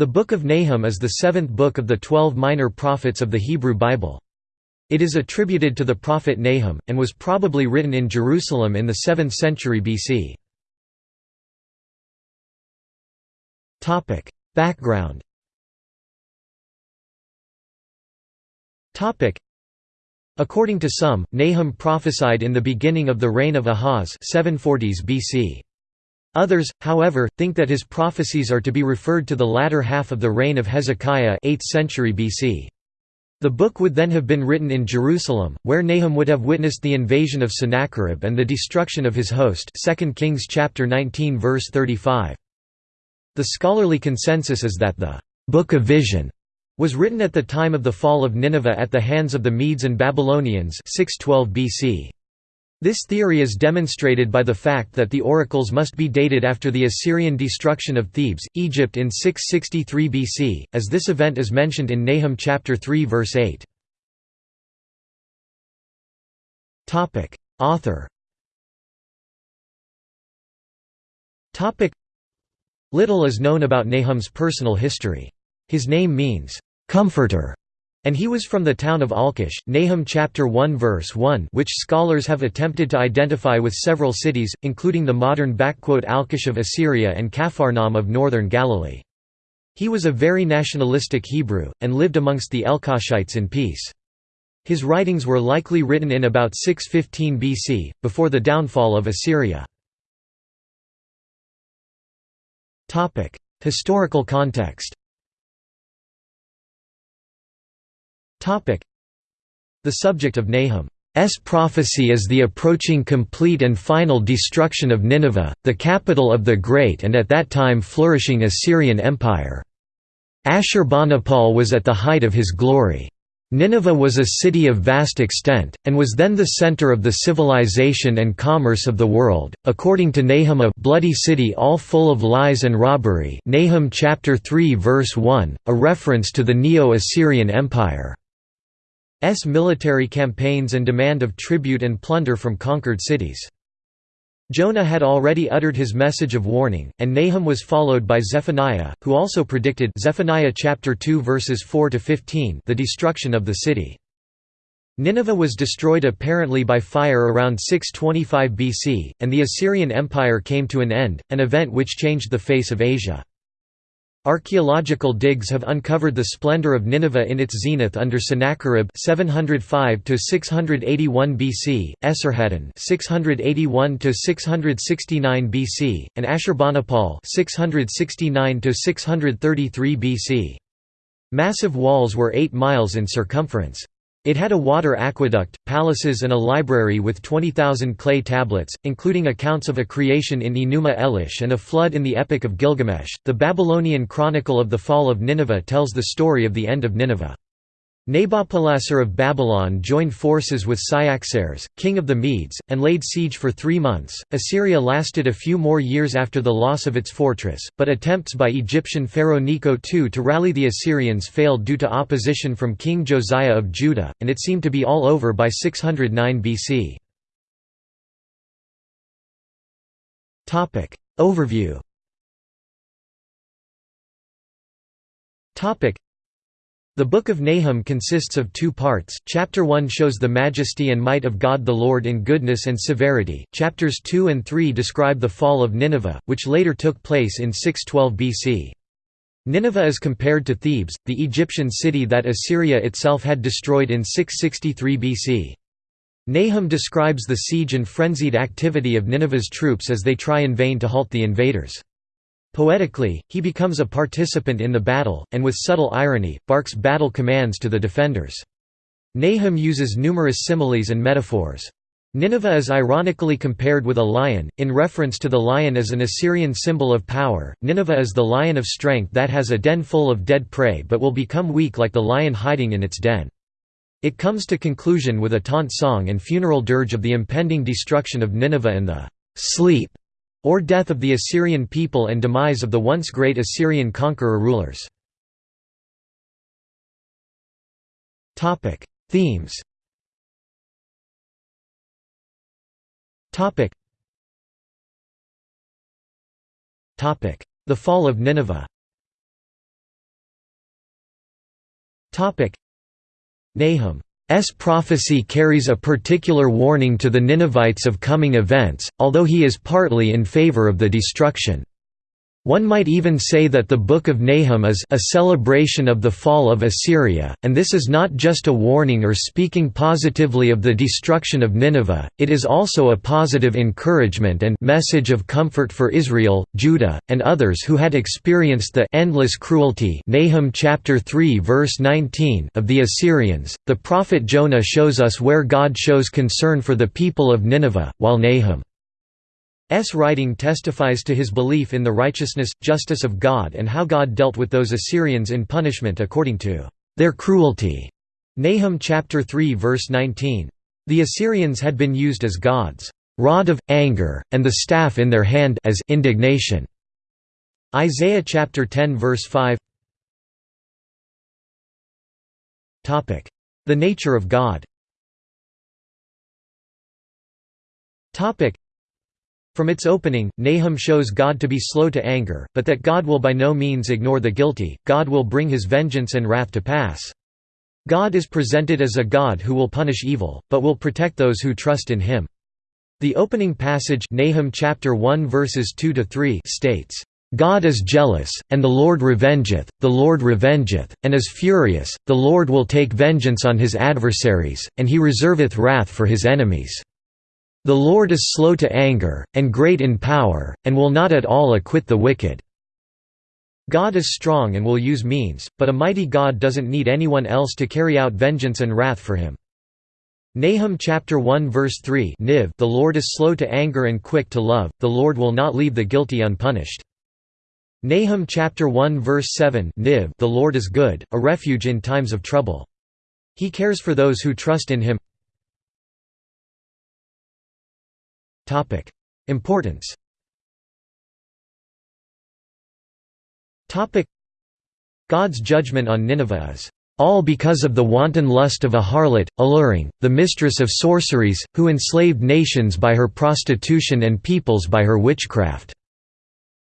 The Book of Nahum is the seventh book of the twelve minor prophets of the Hebrew Bible. It is attributed to the prophet Nahum, and was probably written in Jerusalem in the 7th century BC. Background According to some, Nahum prophesied in the beginning of the reign of Ahaz 740s BC. Others, however, think that his prophecies are to be referred to the latter half of the reign of Hezekiah 8th century BC. The book would then have been written in Jerusalem, where Nahum would have witnessed the invasion of Sennacherib and the destruction of his host 2 Kings chapter 19 verse 35. The scholarly consensus is that the «Book of Vision» was written at the time of the fall of Nineveh at the hands of the Medes and Babylonians 612 BC. This theory is demonstrated by the fact that the oracles must be dated after the Assyrian destruction of Thebes, Egypt in 663 BC, as this event is mentioned in Nahum chapter 3 verse 8. Topic: Author. Topic: Little is known about Nahum's personal history. His name means comforter and he was from the town of Elkosh, Nahum chapter 1 verse 1 which scholars have attempted to identify with several cities, including the modern Alqosh of Assyria and Capharnaum of northern Galilee. He was a very nationalistic Hebrew, and lived amongst the Elkoshites in peace. His writings were likely written in about 615 BC, before the downfall of Assyria. Historical context The subject of Nahum's prophecy is the approaching complete and final destruction of Nineveh, the capital of the great and at that time flourishing Assyrian Empire. Ashurbanipal was at the height of his glory. Nineveh was a city of vast extent, and was then the center of the civilization and commerce of the world, according to Nahum a bloody city all full of lies and robbery Nahum chapter 3 verse 1, a reference to the Neo-Assyrian Empire. S military campaigns and demand of tribute and plunder from conquered cities. Jonah had already uttered his message of warning, and Nahum was followed by Zephaniah, who also predicted Zephaniah chapter 2 verses 4 to 15 the destruction of the city. Nineveh was destroyed apparently by fire around 625 BC, and the Assyrian Empire came to an end, an event which changed the face of Asia. Archaeological digs have uncovered the splendor of Nineveh in its zenith under Sennacherib 705 to 681 BC, Esarhaddon 681 to 669 BC, and Ashurbanipal 669 to 633 BC. Massive walls were 8 miles in circumference. It had a water aqueduct, palaces and a library with 20,000 clay tablets, including accounts of a creation in Enuma Elish and a flood in the Epic of Gilgamesh. The Babylonian Chronicle of the Fall of Nineveh tells the story of the end of Nineveh. Nabopolassar of Babylon joined forces with Cyaxares, king of the Medes, and laid siege for three months. Assyria lasted a few more years after the loss of its fortress, but attempts by Egyptian pharaoh Necho II to rally the Assyrians failed due to opposition from King Josiah of Judah, and it seemed to be all over by 609 BC. Overview the Book of Nahum consists of two parts, chapter 1 shows the majesty and might of God the Lord in goodness and severity, chapters 2 and 3 describe the fall of Nineveh, which later took place in 612 BC. Nineveh is compared to Thebes, the Egyptian city that Assyria itself had destroyed in 663 BC. Nahum describes the siege and frenzied activity of Nineveh's troops as they try in vain to halt the invaders. Poetically, he becomes a participant in the battle, and with subtle irony, barks battle commands to the defenders. Nahum uses numerous similes and metaphors. Nineveh is ironically compared with a lion, in reference to the lion as an Assyrian symbol of power. Nineveh is the lion of strength that has a den full of dead prey but will become weak like the lion hiding in its den. It comes to conclusion with a taunt song and funeral dirge of the impending destruction of Nineveh and the sleep or death of the Assyrian people and demise of the once great Assyrian conqueror rulers. Themes The fall of Nineveh Nahum's prophecy carries a particular warning to the Ninevites of coming events, although he is partly in favor of the destruction. One might even say that the Book of Nahum is a celebration of the fall of Assyria, and this is not just a warning or speaking positively of the destruction of Nineveh, it is also a positive encouragement and message of comfort for Israel, Judah, and others who had experienced the endless cruelty Nahum chapter 3 verse 19 of the Assyrians. The prophet Jonah shows us where God shows concern for the people of Nineveh, while Nahum S. writing testifies to his belief in the righteousness, justice of God and how God dealt with those Assyrians in punishment according to their cruelty. Nahum chapter 3 verse 19. The Assyrians had been used as God's rod of anger, and the staff in their hand as indignation. Isaiah chapter 10 verse 5. Topic: The nature of God. Topic: from its opening, Nahum shows God to be slow to anger, but that God will by no means ignore the guilty, God will bring his vengeance and wrath to pass. God is presented as a God who will punish evil, but will protect those who trust in him. The opening passage Nahum chapter 1 verses 2 to 3 states, God is jealous, and the Lord revengeth, the Lord revengeth, and is furious, the Lord will take vengeance on his adversaries, and he reserveth wrath for his enemies. The Lord is slow to anger, and great in power, and will not at all acquit the wicked. God is strong and will use means, but a mighty God doesn't need anyone else to carry out vengeance and wrath for him. Nahum chapter 1 verse 3 Niv The Lord is slow to anger and quick to love, the Lord will not leave the guilty unpunished. Nahum chapter 1 verse 7 Niv The Lord is good, a refuge in times of trouble. He cares for those who trust in him. Importance God's judgment on Nineveh is all because of the wanton lust of a harlot, alluring, the mistress of sorceries, who enslaved nations by her prostitution and peoples by her witchcraft."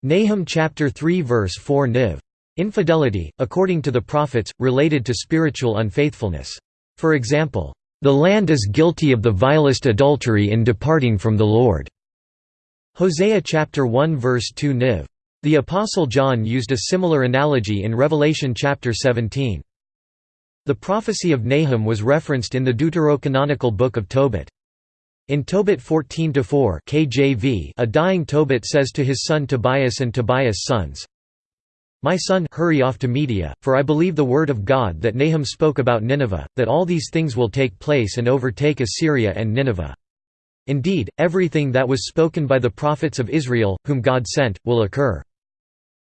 Nahum chapter 3 verse 4 Niv. Infidelity, according to the prophets, related to spiritual unfaithfulness. For example, the land is guilty of the vilest adultery in departing from the Lord." Hosea chapter 1 verse 2 Niv. The Apostle John used a similar analogy in Revelation chapter 17. The prophecy of Nahum was referenced in the deuterocanonical book of Tobit. In Tobit 14-4 KJV, a dying Tobit says to his son Tobias and Tobias' sons, my son, hurry off to Media, for I believe the word of God that Nahum spoke about Nineveh, that all these things will take place and overtake Assyria and Nineveh. Indeed, everything that was spoken by the prophets of Israel, whom God sent, will occur.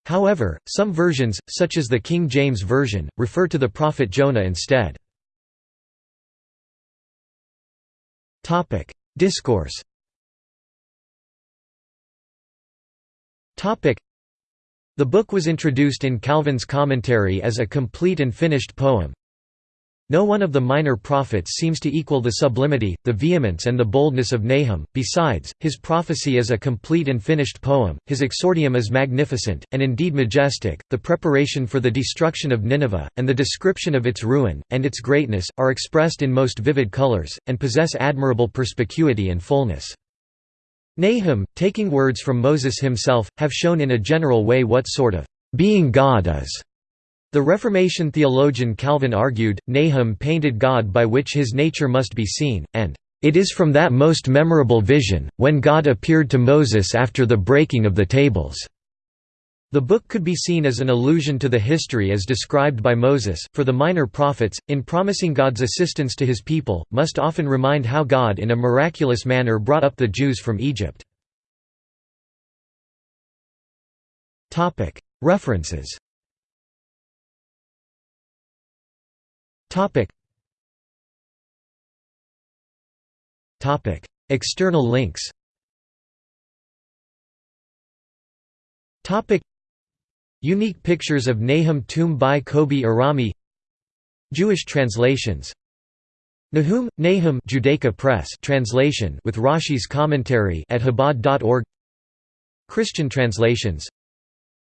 However, some versions, such as the King James Version, refer to the prophet Jonah instead. Discourse the book was introduced in Calvin's commentary as a complete and finished poem. No one of the minor prophets seems to equal the sublimity, the vehemence and the boldness of Nahum, besides, his prophecy is a complete and finished poem, his exordium is magnificent, and indeed majestic, the preparation for the destruction of Nineveh, and the description of its ruin, and its greatness, are expressed in most vivid colors, and possess admirable perspicuity and fullness. Nahum, taking words from Moses himself, have shown in a general way what sort of being God is. The Reformation theologian Calvin argued, Nahum painted God by which his nature must be seen, and it is from that most memorable vision, when God appeared to Moses after the breaking of the tables. The book could be seen as an allusion to the history as described by Moses, for the minor prophets, in promising God's assistance to his people, must often remind how God in a miraculous manner brought up the Jews from Egypt. References. External links Unique pictures of Nahum tomb by Kobi Arami. Jewish translations. Nahum, Nahum Judaica Press translation with Rashi's commentary at Chabad.org Christian translations.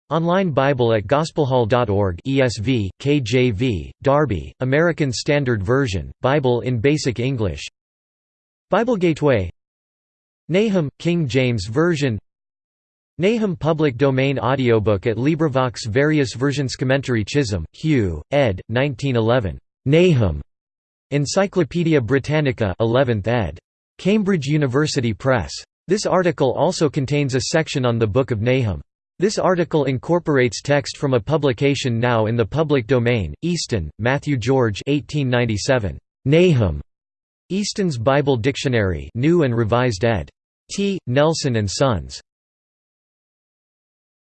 Online Bible at gospelhall.org ESV, KJV, Darby, American Standard Version, Bible in Basic English. Bible Gateway. Nahum, King James Version Nahum Public Domain Audiobook at LibriVox Various Versions Commentary Chisholm, Hugh, ed. 1911. Nahum. Encyclopædia Britannica 11th ed. Cambridge University Press. This article also contains a section on the Book of Nahum. This article incorporates text from a publication now in the public domain, Easton, Matthew George 1897. Nahum. Easton's Bible Dictionary New and Revised ed. T. Nelson and Sons.